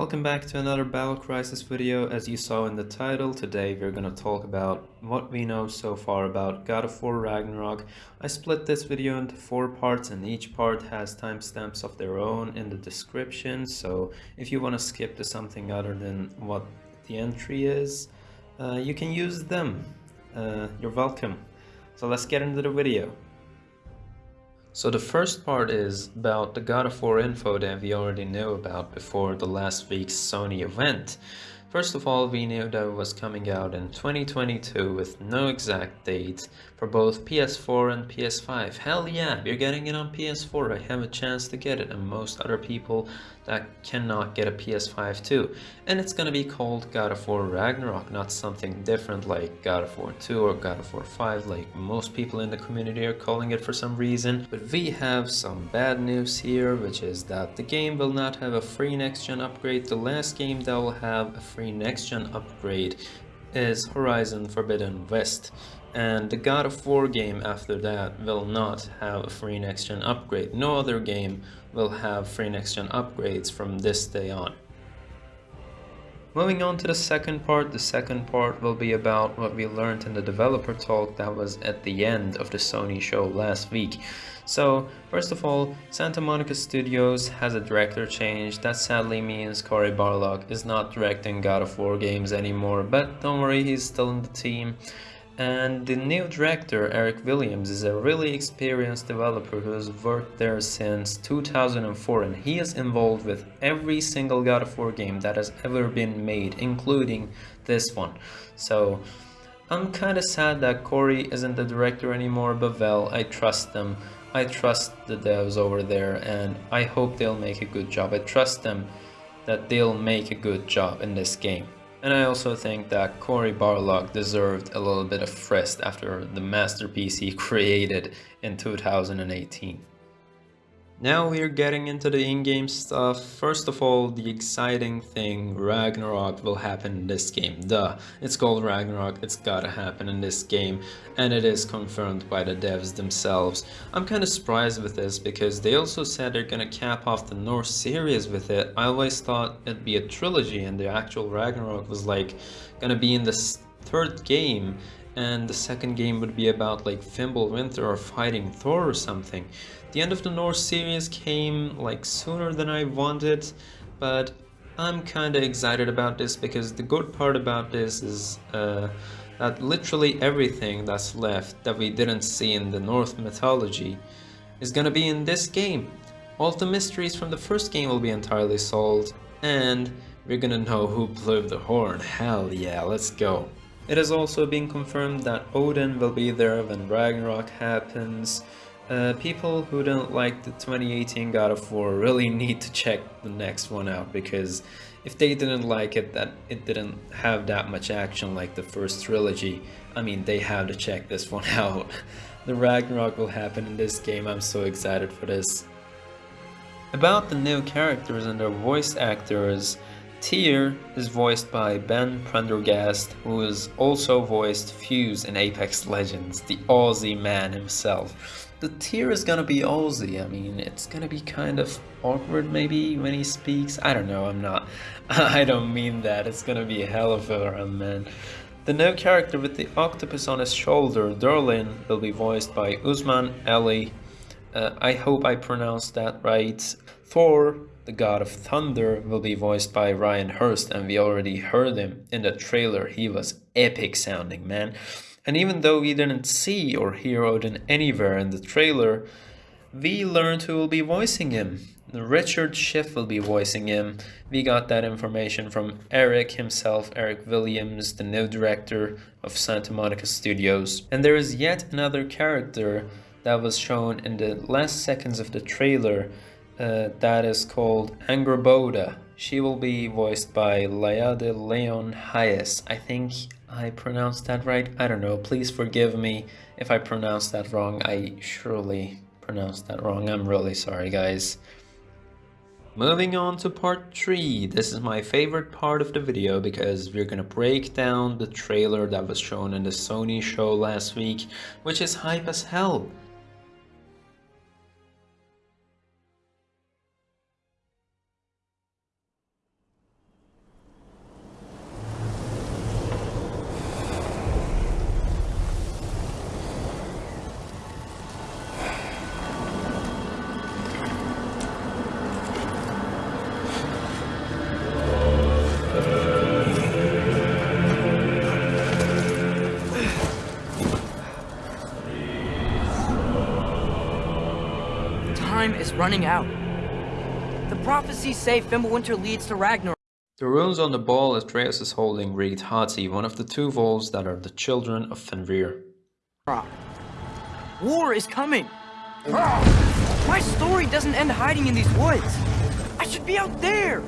Welcome back to another Battle Crisis video. As you saw in the title, today we're to talk about what we know so far about God of War Ragnarok. I split this video into four parts and each part has timestamps of their own in the description. So if you want to skip to something other than what the entry is, uh, you can use them. Uh, you're welcome. So let's get into the video. So the first part is about the God of War info that we already knew about before the last week's Sony event. First of all, we knew that it was coming out in 2022 with no exact date for both PS4 and PS5. Hell yeah, we're getting it on PS4. I have a chance to get it and most other people that cannot get a PS5 too. And it's gonna be called God of War Ragnarok, not something different like God of War 2 or God of War 5 like most people in the community are calling it for some reason. But we have some bad news here, which is that the game will not have a free next-gen upgrade. The last game that will have a free next-gen upgrade is Horizon Forbidden West and the God of War game after that will not have a free next-gen upgrade. No other game will have free next-gen upgrades from this day on. Moving on to the second part, the second part will be about what we learned in the developer talk that was at the end of the Sony show last week. So, first of all, Santa Monica Studios has a director change. That sadly means Cory Barlog is not directing God of War games anymore, but don't worry, he's still in the team. And the new director, Eric Williams, is a really experienced developer who has worked there since 2004 and he is involved with every single God of War game that has ever been made, including this one. So I'm kinda sad that Cory isn't the director anymore, but well, I trust them. I trust the devs over there and I hope they'll make a good job. I trust them that they'll make a good job in this game. And I also think that Cory Barlog deserved a little bit of rest after the masterpiece he created in 2018. Now we're getting into the in-game stuff. First of all, the exciting thing, Ragnarok will happen in this game. Duh, it's called Ragnarok, it's gotta happen in this game, and it is confirmed by the devs themselves. I'm kinda surprised with this because they also said they're gonna cap off the Norse series with it. I always thought it'd be a trilogy and the actual Ragnarok was like gonna be in the third game and the second game would be about like Fimbulwinter or fighting Thor or something. The end of the Norse series came like sooner than I wanted, but I'm kinda excited about this because the good part about this is uh, that literally everything that's left that we didn't see in the Norse mythology is gonna be in this game. All the mysteries from the first game will be entirely solved, and we're gonna know who blew the horn. Hell yeah, let's go. It has also been confirmed that Odin will be there when Ragnarok happens. Uh, people who don't like the 2018 God of War really need to check the next one out because if they didn't like it that it didn't have that much action like the first trilogy, I mean they have to check this one out. the Ragnarok will happen in this game, I'm so excited for this. About the new characters and their voice actors, Tyr is voiced by Ben Prendergast, who has also voiced Fuse in Apex Legends, the Aussie man himself. The Tyr is gonna be Aussie, I mean, it's gonna be kind of awkward maybe when he speaks, I don't know, I'm not, I don't mean that, it's gonna be a hell of a run, man. The new character with the octopus on his shoulder, Durlin, will be voiced by Usman Ally. Uh, I hope I pronounced that right. Thor the god of thunder will be voiced by Ryan Hurst and we already heard him in the trailer. He was epic sounding, man. And even though we didn't see or hear Odin anywhere in the trailer, we learned who will be voicing him. Richard Schiff will be voicing him. We got that information from Eric himself, Eric Williams, the new director of Santa Monica Studios. And there is yet another character that was shown in the last seconds of the trailer uh, that is called Angrboda. She will be voiced by Laya DeLeon Hayes. I think I pronounced that right. I don't know. Please forgive me if I pronounced that wrong. I surely pronounced that wrong. I'm really sorry, guys. Moving on to part 3. This is my favorite part of the video because we're gonna break down the trailer that was shown in the Sony show last week, which is hype as hell. Time is running out. The prophecies say Fimbulwinter leads to Ragnarok. The runes on the ball Atreus is holding read Hati, one of the two wolves that are the children of Fenrir. War is coming! My story doesn't end hiding in these woods! I should be out there!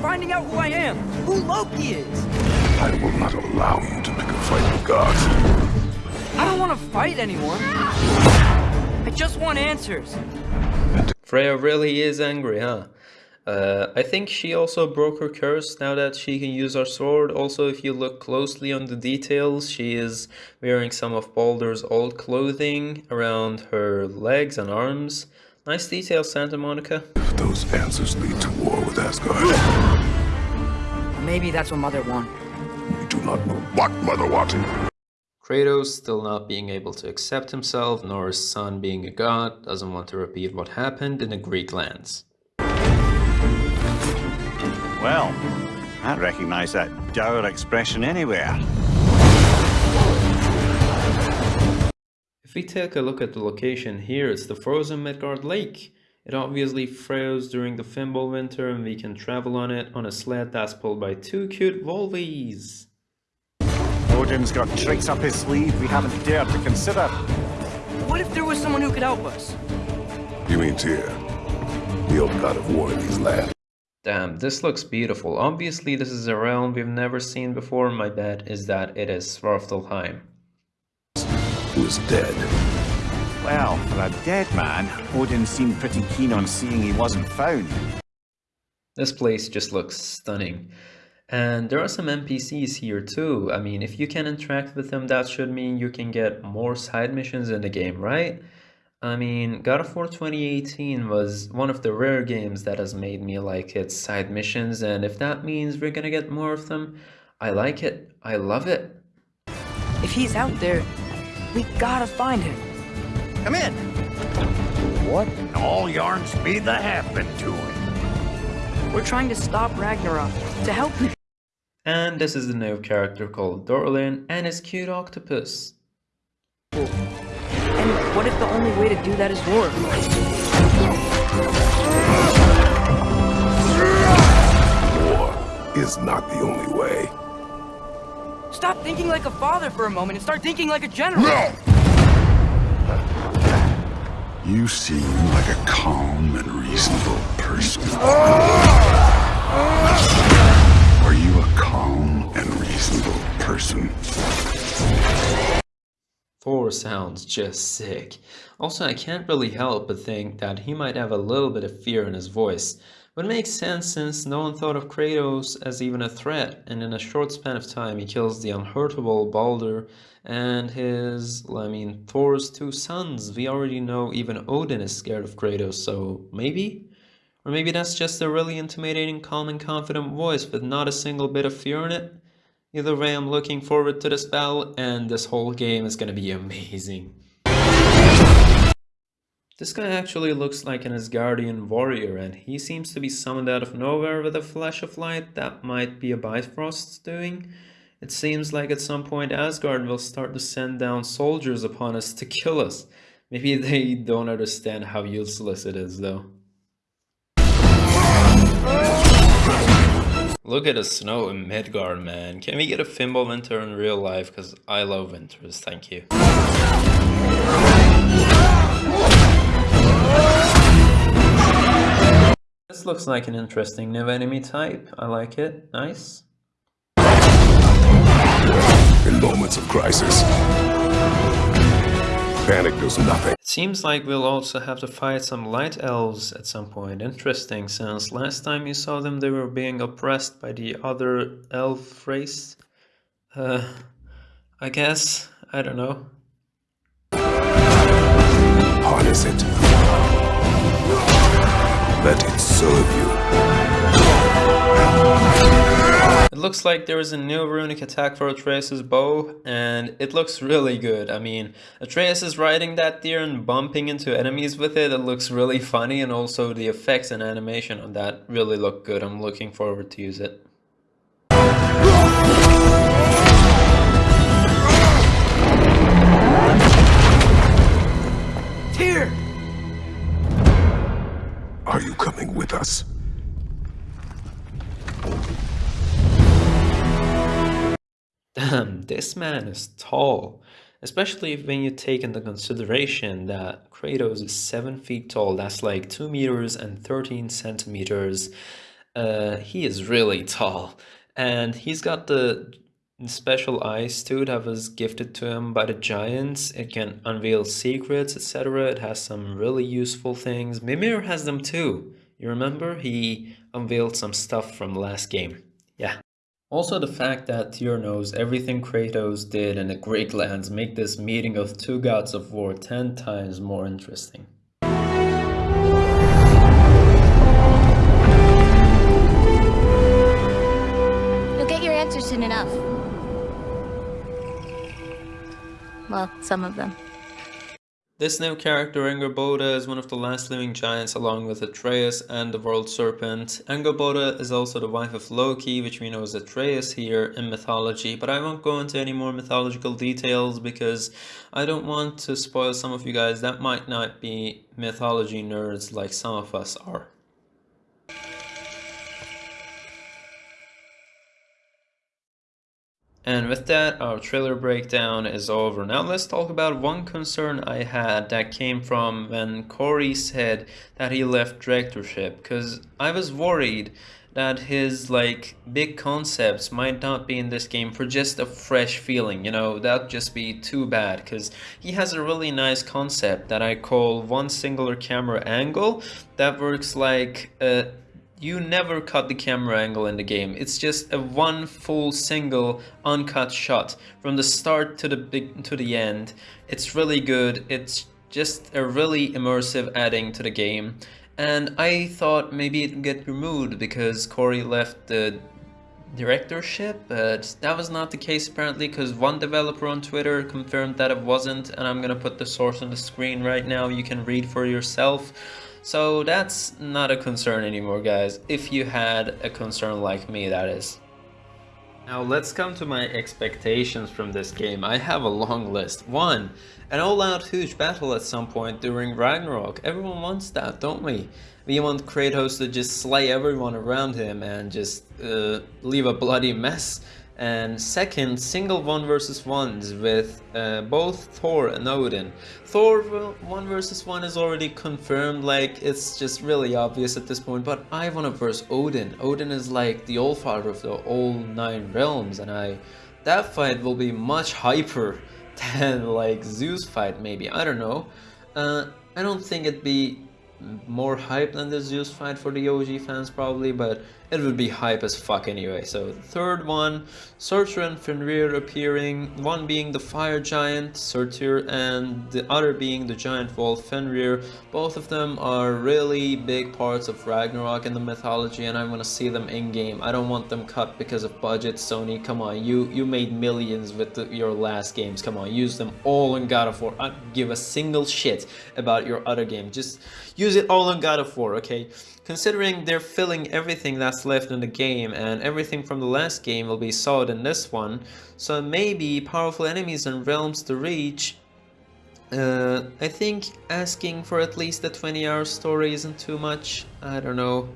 Finding out who I am, who Loki is! I will not allow you to pick a fight with gods. I don't want to fight anyone. I just want answers. Freya really is angry, huh? Uh, I think she also broke her curse now that she can use her sword. Also, if you look closely on the details, she is wearing some of Baldur's old clothing around her legs and arms. Nice detail, Santa Monica. Those answers lead to war with Asgard, Maybe that's what Mother wanted. you do not know what Mother wanted. Kratos still not being able to accept himself, nor his son being a god, doesn't want to repeat what happened in the Greek lands. Well, I recognize that dour expression anywhere. If we take a look at the location here, it's the frozen Midgard Lake. It obviously froze during the Fimbulwinter and we can travel on it on a sled that's pulled by two cute Volvies. Odin's got tricks up his sleeve we haven't dared to consider. What if there was someone who could help us? You mean Tyr, the old god of war in these lands. Damn, this looks beautiful. Obviously this is a realm we've never seen before. My bet is that it is Svartalfheim. who is dead. Well, for a dead man, Odin seemed pretty keen on seeing he wasn't found. This place just looks stunning. And there are some NPCs here too. I mean, if you can interact with them, that should mean you can get more side missions in the game, right? I mean, God of War 2018 was one of the rare games that has made me like its side missions, and if that means we're gonna get more of them, I like it. I love it. If he's out there, we gotta find him. Come in. What in all yarns be the happened to him? We're trying to stop Ragnarok, to help him. And this is the new character called Durlin and his cute octopus. And what if the only way to do that is war? War is not the only way. Stop thinking like a father for a moment and start thinking like a general. No! You seem like a calm and reasonable person. Ah! Ah! Calm and reasonable person? Thor sounds just sick. Also, I can't really help but think that he might have a little bit of fear in his voice. But it makes sense since no one thought of Kratos as even a threat, and in a short span of time he kills the unhurtable Balder and his, I mean, Thor's two sons. We already know even Odin is scared of Kratos, so maybe? Or maybe that's just a really intimidating, calm and confident voice with not a single bit of fear in it? Either way, I'm looking forward to this battle, and this whole game is gonna be amazing. This guy actually looks like an Asgardian warrior, and he seems to be summoned out of nowhere with a flash of light. That might be a Bifrost's doing. It seems like at some point Asgard will start to send down soldiers upon us to kill us. Maybe they don't understand how useless it is, though. Look at the snow in Midgard, man. Can we get a Fimbulwinter in real life? Because I love winters, thank you. This looks like an interesting new enemy type. I like it. Nice. In moments of crisis, panic does nothing. It seems like we'll also have to fight some light elves at some point. Interesting, since last time you saw them they were being oppressed by the other elf race. Uh, I guess. I don't know. Harness it. Let it serve you. It looks like there is a new runic attack for Atreus' bow, and it looks really good. I mean, Atreus is riding that deer and bumping into enemies with it. It looks really funny, and also the effects and animation on that really look good. I'm looking forward to use it. Tyr! Are you coming with us? Damn, this man is tall. Especially when you take into consideration that Kratos is 7 feet tall, that's like 2 meters and 13 centimeters. Uh, he is really tall. And he's got the special eyes too that was gifted to him by the giants. It can unveil secrets, etc. It has some really useful things. Mimir has them too. You remember? He unveiled some stuff from last game. Yeah. Also the fact that Tyr knows everything Kratos did in the Greek lands make this meeting of two gods of war 10 times more interesting. You'll get your answers soon enough. Well, some of them. This new character, Angrboda, is one of the last living giants along with Atreus and the World Serpent. Angrboda is also the wife of Loki, which we know is Atreus here in mythology, but I won't go into any more mythological details because I don't want to spoil some of you guys that might not be mythology nerds like some of us are. And with that, our trailer breakdown is over. Now let's talk about one concern I had that came from when Cory said that he left directorship. Because I was worried that his like big concepts might not be in this game for just a fresh feeling you know that'd just be too bad because he has a really nice concept that i call one singular camera angle that works like a you never cut the camera angle in the game. It's just a one full single uncut shot from the start to the big to the end. It's really good. It's just a really immersive adding to the game. And I thought maybe it'd get removed because Cory left the directorship, but that was not the case apparently because one developer on Twitter confirmed that it wasn't and I'm gonna put the source on the screen right now. You can read for yourself. So that's not a concern anymore guys, if you had a concern like me that is. Now let's come to my expectations from this game. I have a long list. 1. An all-out huge battle at some point during Ragnarok. Everyone wants that, don't we? We want Kratos to just slay everyone around him and just uh, leave a bloody mess and second single one versus ones with uh, both Thor and Odin. Thor one versus one is already confirmed like it's just really obvious at this point but I wanna verse Odin. Odin is like the old father of the all nine realms and I that fight will be much hyper than like Zeus fight maybe I don't know. Uh, I don't think it'd be more hype than the Zeus fight for the OG fans probably, but it would be hype as fuck anyway. So third one, Surtur and Fenrir appearing, one being the fire giant, Surtur, and the other being the giant wolf, Fenrir. Both of them are really big parts of Ragnarok in the mythology and I want to see them in-game. I don't want them cut because of budget, Sony, come on, you, you made millions with the, your last games, come on, use them all in God of War. I give a single shit about your other game, just use it all in God of War, okay? Considering they're filling everything that's left in the game and everything from the last game will be solid in this one, so maybe powerful enemies and realms to reach, uh, I think asking for at least a 20 hour story isn't too much, I don't know.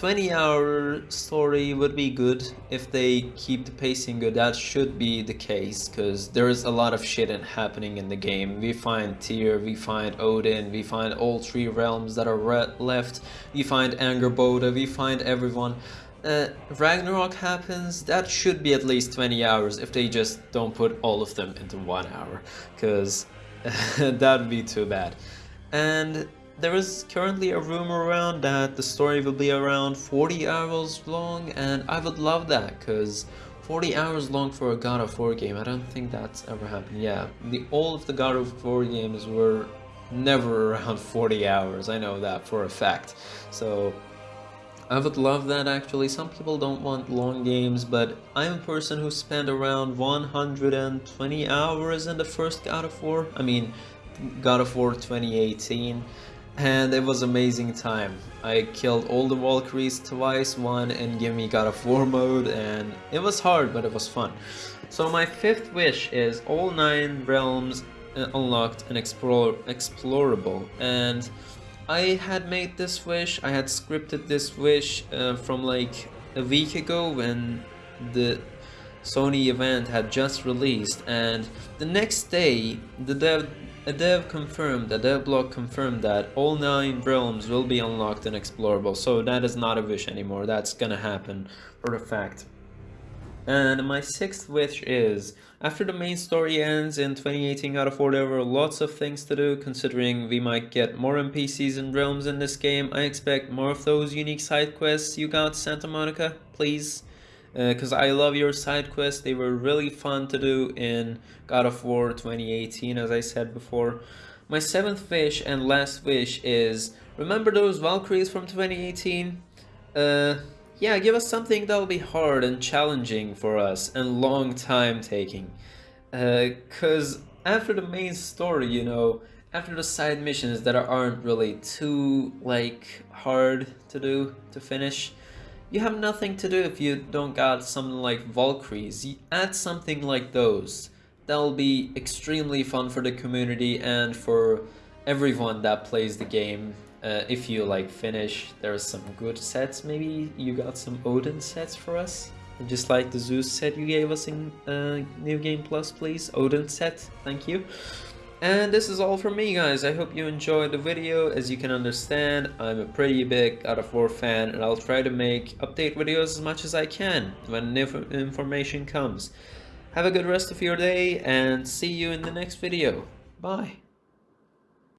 20 hour story would be good if they keep the pacing good. That should be the case because there is a lot of shit happening in the game. We find Tyr, we find Odin, we find all three realms that are left. We find Angrboda, we find everyone. Uh, Ragnarok happens, that should be at least 20 hours if they just don't put all of them into one hour because that would be too bad. And there is currently a rumor around that the story will be around 40 hours long and I would love that because 40 hours long for a God of War game, I don't think that's ever happened. Yeah, the all of the God of War games were never around 40 hours, I know that for a fact. So I would love that actually. Some people don't want long games, but I'm a person who spent around 120 hours in the first God of War. I mean, God of War 2018 and it was amazing time. I killed all the Valkyries twice, one in Gimme God of War mode, and it was hard, but it was fun. So my fifth wish is all nine realms uh, unlocked and explore explorable, and I had made this wish, I had scripted this wish uh, from like a week ago when the Sony event had just released and the next day the dev a dev confirmed, a dev blog confirmed that all 9 realms will be unlocked and explorable, so that is not a wish anymore, that's gonna happen for a fact. And my sixth wish is, after the main story ends in 2018 God of War there were lots of things to do, considering we might get more NPCs and realms in this game, I expect more of those unique side quests. You got Santa Monica, please because uh, I love your side quests. They were really fun to do in God of War 2018, as I said before. My seventh wish and last wish is, remember those Valkyries from 2018? Uh, yeah, give us something that'll be hard and challenging for us and long time taking. Because uh, after the main story, you know, after the side missions that aren't really too, like, hard to do, to finish, you have nothing to do if you don't got something like Valkyries. You add something like those. That'll be extremely fun for the community and for everyone that plays the game. Uh, if you like finish, there's some good sets. Maybe you got some Odin sets for us? Just like the Zeus set you gave us in uh, New Game Plus, please. Odin set, thank you. And this is all from me guys, I hope you enjoyed the video, as you can understand, I'm a pretty big God of War fan and I'll try to make update videos as much as I can when new information comes. Have a good rest of your day and see you in the next video. Bye.